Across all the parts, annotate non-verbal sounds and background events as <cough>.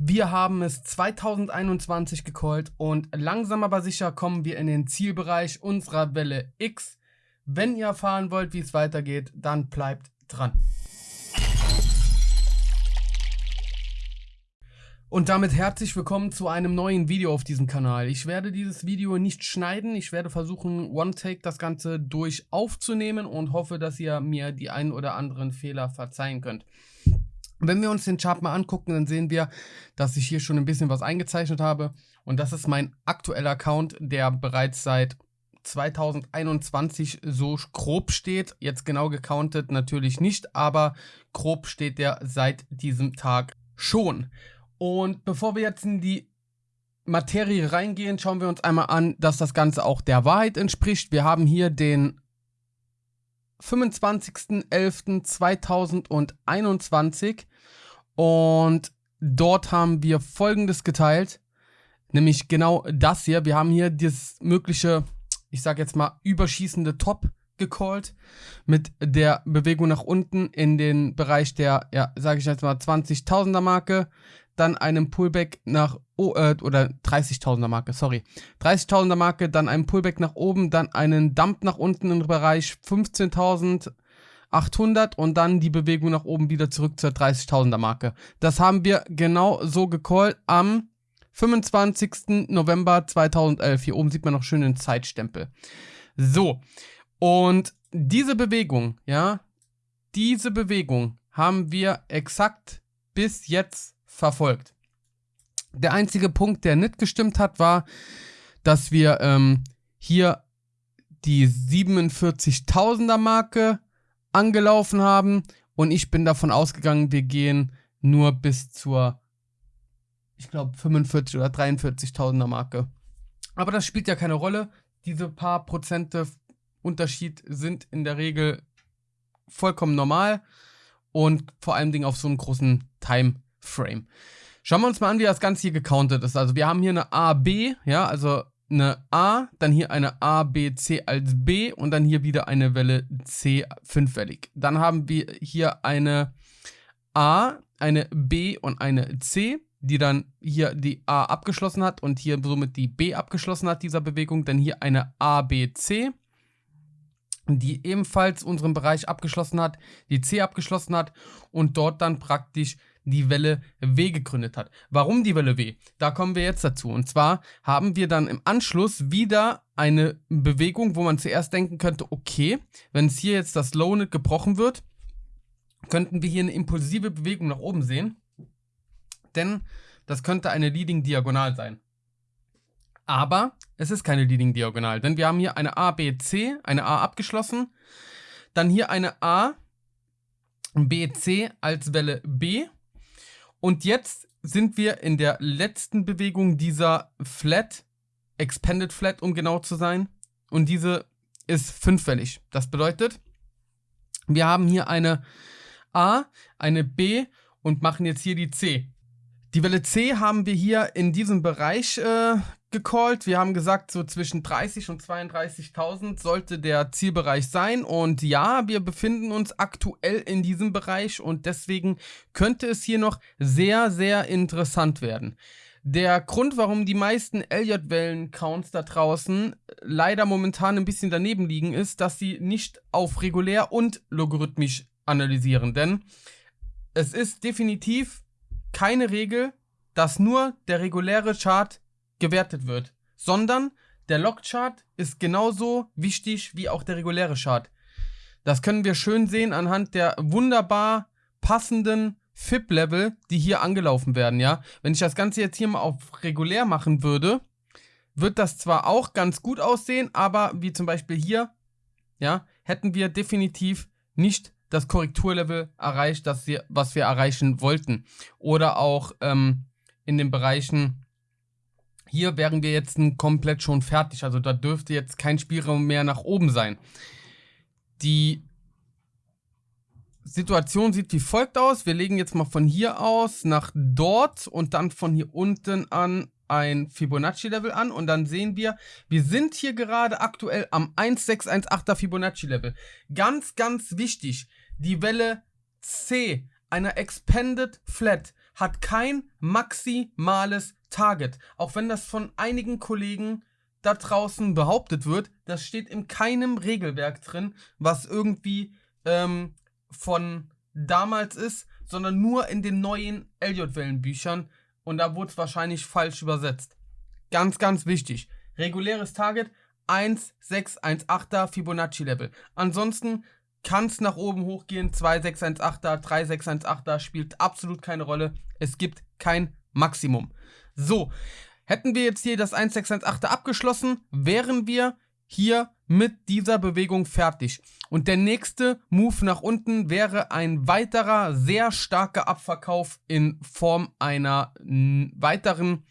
Wir haben es 2021 gecallt und langsam aber sicher kommen wir in den Zielbereich unserer Welle X. Wenn ihr erfahren wollt, wie es weitergeht, dann bleibt dran. Und damit herzlich willkommen zu einem neuen Video auf diesem Kanal. Ich werde dieses Video nicht schneiden, ich werde versuchen, One-Take das Ganze durch aufzunehmen und hoffe, dass ihr mir die ein oder anderen Fehler verzeihen könnt. Wenn wir uns den Chart mal angucken, dann sehen wir, dass ich hier schon ein bisschen was eingezeichnet habe. Und das ist mein aktueller Account, der bereits seit 2021 so grob steht. Jetzt genau gecountet natürlich nicht, aber grob steht der seit diesem Tag schon. Und bevor wir jetzt in die Materie reingehen, schauen wir uns einmal an, dass das Ganze auch der Wahrheit entspricht. Wir haben hier den 25.11.2021 und dort haben wir folgendes geteilt, nämlich genau das hier. Wir haben hier das mögliche, ich sage jetzt mal, überschießende Top gecallt mit der Bewegung nach unten in den Bereich der, ja, sage ich jetzt mal, 20.000er Marke. Dann einem Pullback nach, oh, äh, oder 30.000er Marke, sorry, 30.000er Marke, dann einen Pullback nach oben, dann einen Dump nach unten im Bereich 15.800 und dann die Bewegung nach oben wieder zurück zur 30.000er Marke. Das haben wir genau so gecallt am 25. November 2011. Hier oben sieht man noch schön den Zeitstempel. So, und diese Bewegung, ja, diese Bewegung haben wir exakt bis jetzt verfolgt. Der einzige Punkt, der nicht gestimmt hat, war, dass wir ähm, hier die 47.000er Marke angelaufen haben und ich bin davon ausgegangen, wir gehen nur bis zur, ich glaube, 45 oder 43.000er Marke. Aber das spielt ja keine Rolle. Diese paar Prozente Unterschied sind in der Regel vollkommen normal und vor allen Dingen auf so einem großen Time Frame. Schauen wir uns mal an, wie das Ganze hier gecountet ist. Also wir haben hier eine A, B, ja, also eine A, dann hier eine A, B, C als B und dann hier wieder eine Welle C fünfwellig. Dann haben wir hier eine A, eine B und eine C, die dann hier die A abgeschlossen hat und hier somit die B abgeschlossen hat, dieser Bewegung. Dann hier eine A, B, C, die ebenfalls unseren Bereich abgeschlossen hat, die C abgeschlossen hat und dort dann praktisch die Welle W gegründet hat. Warum die Welle W? Da kommen wir jetzt dazu. Und zwar haben wir dann im Anschluss wieder eine Bewegung, wo man zuerst denken könnte, okay, wenn es hier jetzt das Low nicht gebrochen wird, könnten wir hier eine impulsive Bewegung nach oben sehen. Denn das könnte eine Leading Diagonal sein. Aber es ist keine Leading Diagonal, denn wir haben hier eine A, B, C, eine A abgeschlossen, dann hier eine A, B, C als Welle B und jetzt sind wir in der letzten Bewegung dieser Flat, Expanded Flat, um genau zu sein. Und diese ist fünffällig. Das bedeutet, wir haben hier eine A, eine B und machen jetzt hier die C. Die Welle C haben wir hier in diesem Bereich äh, gecallt. Wir haben gesagt, so zwischen 30 und 32.000 sollte der Zielbereich sein. Und ja, wir befinden uns aktuell in diesem Bereich und deswegen könnte es hier noch sehr, sehr interessant werden. Der Grund, warum die meisten Elliott-Wellen-Counts da draußen leider momentan ein bisschen daneben liegen, ist, dass sie nicht auf regulär und logarithmisch analysieren. Denn es ist definitiv keine Regel, dass nur der reguläre Chart gewertet wird, sondern der Log-Chart ist genauso wichtig wie auch der reguläre Chart. Das können wir schön sehen anhand der wunderbar passenden FIP-Level, die hier angelaufen werden, ja. Wenn ich das Ganze jetzt hier mal auf regulär machen würde, wird das zwar auch ganz gut aussehen, aber wie zum Beispiel hier, ja, hätten wir definitiv nicht das Korrekturlevel erreicht, das wir, was wir erreichen wollten. Oder auch ähm, in den Bereichen hier wären wir jetzt komplett schon fertig. Also da dürfte jetzt kein Spielraum mehr nach oben sein. Die Situation sieht wie folgt aus. Wir legen jetzt mal von hier aus nach dort und dann von hier unten an ein Fibonacci-Level an und dann sehen wir, wir sind hier gerade aktuell am 1618er Fibonacci-Level. Ganz, ganz wichtig, die Welle C einer Expanded Flat hat kein maximales Target. Auch wenn das von einigen Kollegen da draußen behauptet wird, das steht in keinem Regelwerk drin, was irgendwie ähm, von damals ist, sondern nur in den neuen Elliott-Wellenbüchern. Und da wurde es wahrscheinlich falsch übersetzt. Ganz, ganz wichtig. Reguläres Target 1, 6, 1, 8er Fibonacci-Level. Ansonsten kann es nach oben hochgehen. 2, 6, 1, 8er, 3, 6, 1, 8er spielt absolut keine Rolle. Es gibt kein Maximum. So, hätten wir jetzt hier das 1, 6, 1, 8er abgeschlossen, wären wir hier mit dieser Bewegung fertig. Und der nächste Move nach unten wäre ein weiterer sehr starker Abverkauf in Form einer weiteren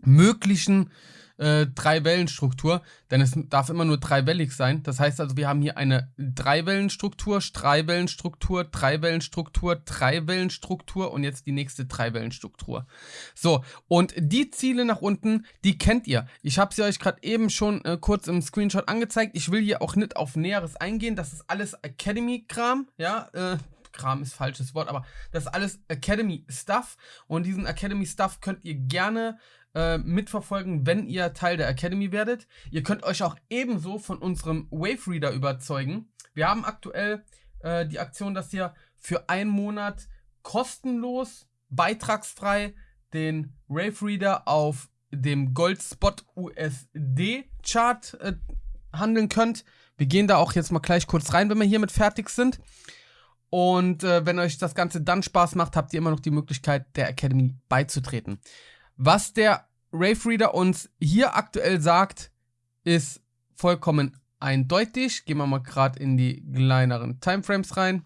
möglichen äh, Drei-Wellen-Struktur, denn es darf immer nur dreiwellig sein. Das heißt also, wir haben hier eine Drei-Wellen-Struktur, Drei-Wellen-Struktur, Drei-Wellen-Struktur, Drei-Wellen-Struktur und jetzt die nächste Drei-Wellen-Struktur. So, und die Ziele nach unten, die kennt ihr. Ich habe sie euch gerade eben schon äh, kurz im Screenshot angezeigt. Ich will hier auch nicht auf Näheres eingehen. Das ist alles Academy-Kram, ja, äh, Kram ist falsches Wort, aber das ist alles Academy Stuff und diesen Academy Stuff könnt ihr gerne äh, mitverfolgen, wenn ihr Teil der Academy werdet. Ihr könnt euch auch ebenso von unserem Wave Reader überzeugen. Wir haben aktuell äh, die Aktion, dass ihr für einen Monat kostenlos, beitragsfrei den Wave Reader auf dem Gold Spot USD Chart äh, handeln könnt. Wir gehen da auch jetzt mal gleich kurz rein, wenn wir hiermit fertig sind. Und äh, wenn euch das Ganze dann Spaß macht, habt ihr immer noch die Möglichkeit, der Academy beizutreten. Was der Rave Reader uns hier aktuell sagt, ist vollkommen eindeutig. Gehen wir mal gerade in die kleineren Timeframes rein.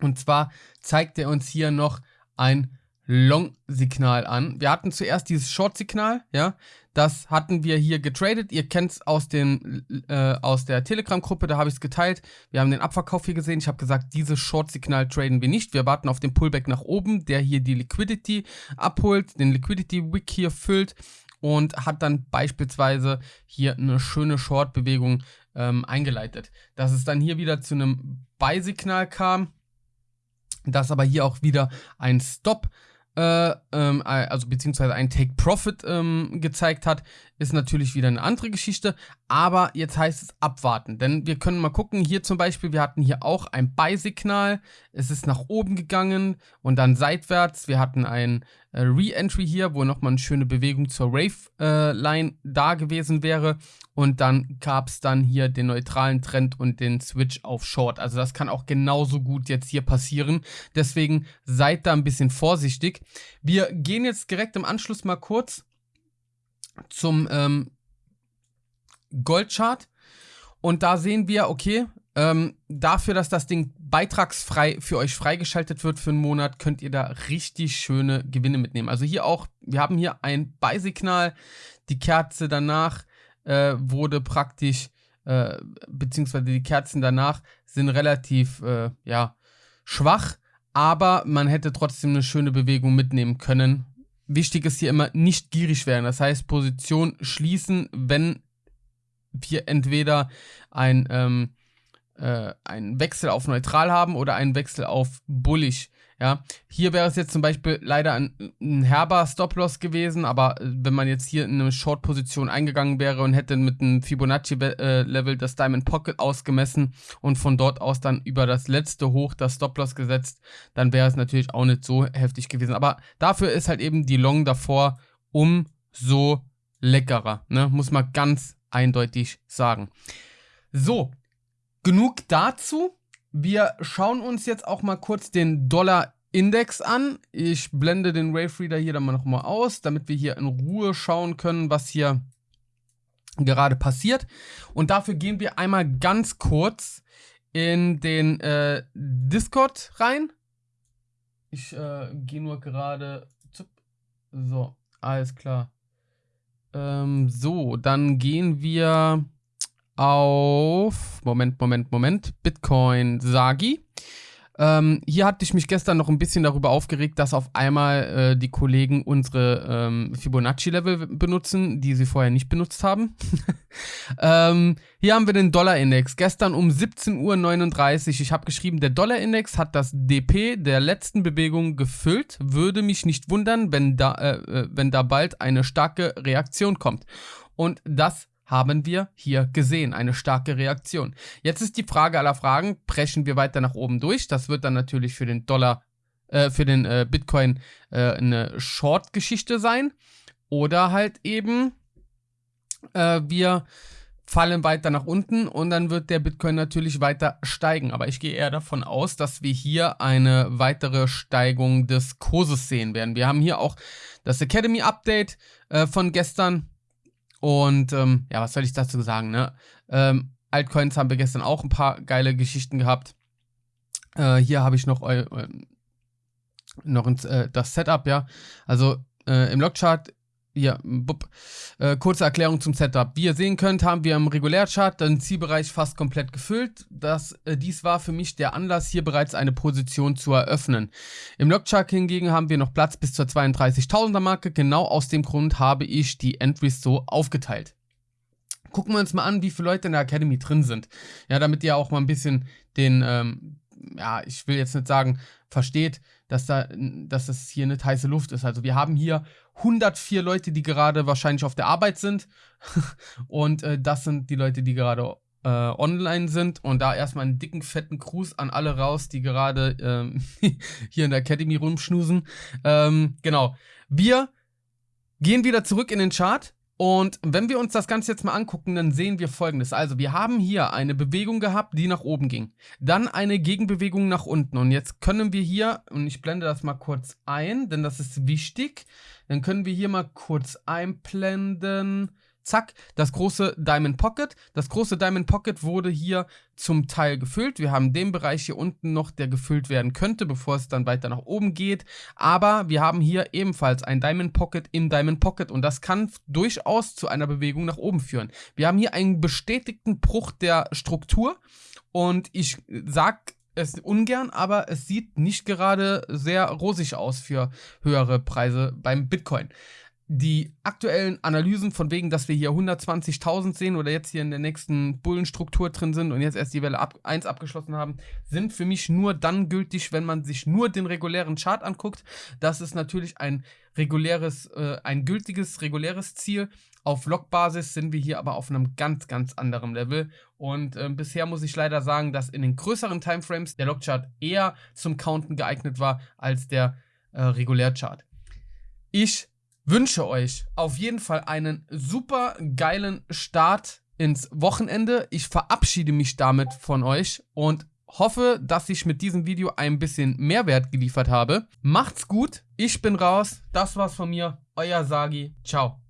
Und zwar zeigt er uns hier noch ein Long-Signal an. Wir hatten zuerst dieses Short-Signal, ja. Das hatten wir hier getradet. Ihr kennt es aus, äh, aus der Telegram-Gruppe, da habe ich es geteilt. Wir haben den Abverkauf hier gesehen. Ich habe gesagt, dieses Short-Signal traden wir nicht. Wir warten auf den Pullback nach oben, der hier die Liquidity abholt, den Liquidity-Wick hier füllt und hat dann beispielsweise hier eine schöne Short-Bewegung ähm, eingeleitet. Dass es dann hier wieder zu einem Buy-Signal kam, dass aber hier auch wieder ein Stop äh, ähm, also beziehungsweise ein Take Profit ähm, gezeigt hat, ist natürlich wieder eine andere Geschichte. Aber jetzt heißt es abwarten, denn wir können mal gucken. Hier zum Beispiel, wir hatten hier auch ein Buy-Signal. Es ist nach oben gegangen und dann seitwärts. Wir hatten ein äh, Re-Entry hier, wo nochmal eine schöne Bewegung zur Rave-Line äh, da gewesen wäre. Und dann gab es dann hier den neutralen Trend und den Switch auf Short. Also das kann auch genauso gut jetzt hier passieren. Deswegen seid da ein bisschen vorsichtig. Wir gehen jetzt direkt im Anschluss mal kurz zum ähm, Goldchart. Und da sehen wir, okay, ähm, dafür, dass das Ding beitragsfrei für euch freigeschaltet wird für einen Monat, könnt ihr da richtig schöne Gewinne mitnehmen. Also hier auch, wir haben hier ein Beisignal. Die Kerze danach äh, wurde praktisch, äh, beziehungsweise die Kerzen danach sind relativ, äh, ja, schwach. Aber man hätte trotzdem eine schöne Bewegung mitnehmen können. Wichtig ist hier immer nicht gierig werden. Das heißt, Position schließen, wenn wir entweder ein ähm, äh, einen Wechsel auf neutral haben oder einen Wechsel auf bullig. Ja, hier wäre es jetzt zum Beispiel leider ein, ein herber Stop-Loss gewesen, aber äh, wenn man jetzt hier in eine Short-Position eingegangen wäre und hätte mit einem Fibonacci-Level das Diamond Pocket ausgemessen und von dort aus dann über das letzte Hoch das Stop-Loss gesetzt, dann wäre es natürlich auch nicht so heftig gewesen. Aber dafür ist halt eben die Long davor umso leckerer, ne? muss man ganz eindeutig sagen. So, genug dazu. Wir schauen uns jetzt auch mal kurz den Dollar-Index an. Ich blende den Wave Reader hier dann mal nochmal aus, damit wir hier in Ruhe schauen können, was hier gerade passiert. Und dafür gehen wir einmal ganz kurz in den äh, Discord rein. Ich äh, gehe nur gerade. So, alles klar. Ähm, so, dann gehen wir auf, Moment, Moment, Moment, Bitcoin Sagi. Ähm, hier hatte ich mich gestern noch ein bisschen darüber aufgeregt, dass auf einmal äh, die Kollegen unsere ähm, Fibonacci-Level benutzen, die sie vorher nicht benutzt haben. <laughs> ähm, hier haben wir den Dollar-Index. Gestern um 17.39 Uhr. Ich habe geschrieben, der Dollar-Index hat das DP der letzten Bewegung gefüllt. Würde mich nicht wundern, wenn da, äh, äh, wenn da bald eine starke Reaktion kommt. Und das haben wir hier gesehen. Eine starke Reaktion. Jetzt ist die Frage aller Fragen, preschen wir weiter nach oben durch? Das wird dann natürlich für den Dollar, äh, für den äh, Bitcoin äh, eine Short-Geschichte sein. Oder halt eben, äh, wir fallen weiter nach unten und dann wird der Bitcoin natürlich weiter steigen. Aber ich gehe eher davon aus, dass wir hier eine weitere Steigung des Kurses sehen werden. Wir haben hier auch das Academy Update äh, von gestern und ähm, ja, was soll ich dazu sagen, ne? Ähm, Altcoins haben wir gestern auch ein paar geile Geschichten gehabt. Äh, hier habe ich noch, eu, noch ins, äh, das Setup, ja. Also äh, im Logchart ja, bup. Äh, kurze Erklärung zum Setup. Wie ihr sehen könnt, haben wir im Regulärchart den Zielbereich fast komplett gefüllt. Das, äh, dies war für mich der Anlass, hier bereits eine Position zu eröffnen. Im Logchart hingegen haben wir noch Platz bis zur 32.000er Marke. Genau aus dem Grund habe ich die Entries so aufgeteilt. Gucken wir uns mal an, wie viele Leute in der Academy drin sind. Ja, damit ihr auch mal ein bisschen den, ähm, ja, ich will jetzt nicht sagen, versteht, dass, da, dass das hier nicht heiße Luft ist. Also wir haben hier 104 Leute, die gerade wahrscheinlich auf der Arbeit sind. <laughs> und äh, das sind die Leute, die gerade äh, online sind. Und da erstmal einen dicken, fetten Gruß an alle raus, die gerade ähm, <laughs> hier in der Academy rumschnusen. Ähm, genau. Wir gehen wieder zurück in den Chart und wenn wir uns das Ganze jetzt mal angucken, dann sehen wir folgendes. Also wir haben hier eine Bewegung gehabt, die nach oben ging. Dann eine Gegenbewegung nach unten. Und jetzt können wir hier, und ich blende das mal kurz ein, denn das ist wichtig. Dann können wir hier mal kurz einblenden zack, das große Diamond Pocket. Das große Diamond Pocket wurde hier zum Teil gefüllt. Wir haben den Bereich hier unten noch, der gefüllt werden könnte, bevor es dann weiter nach oben geht. Aber wir haben hier ebenfalls ein Diamond Pocket im Diamond Pocket und das kann durchaus zu einer Bewegung nach oben führen. Wir haben hier einen bestätigten Bruch der Struktur und ich sag es ungern, aber es sieht nicht gerade sehr rosig aus für höhere Preise beim Bitcoin die aktuellen Analysen von wegen, dass wir hier 120.000 sehen oder jetzt hier in der nächsten Bullenstruktur drin sind und jetzt erst die Welle ab 1 abgeschlossen haben, sind für mich nur dann gültig, wenn man sich nur den regulären Chart anguckt. Das ist natürlich ein reguläres, äh, ein gültiges, reguläres Ziel. Auf Log-Basis sind wir hier aber auf einem ganz, ganz anderen Level. Und äh, bisher muss ich leider sagen, dass in den größeren Timeframes der Log-Chart eher zum Counten geeignet war als der äh, Regulär-Chart. Ich wünsche euch auf jeden Fall einen super geilen Start ins Wochenende. Ich verabschiede mich damit von euch und hoffe, dass ich mit diesem Video ein bisschen Mehrwert geliefert habe. Macht's gut, ich bin raus, das war's von mir, euer Sagi, ciao.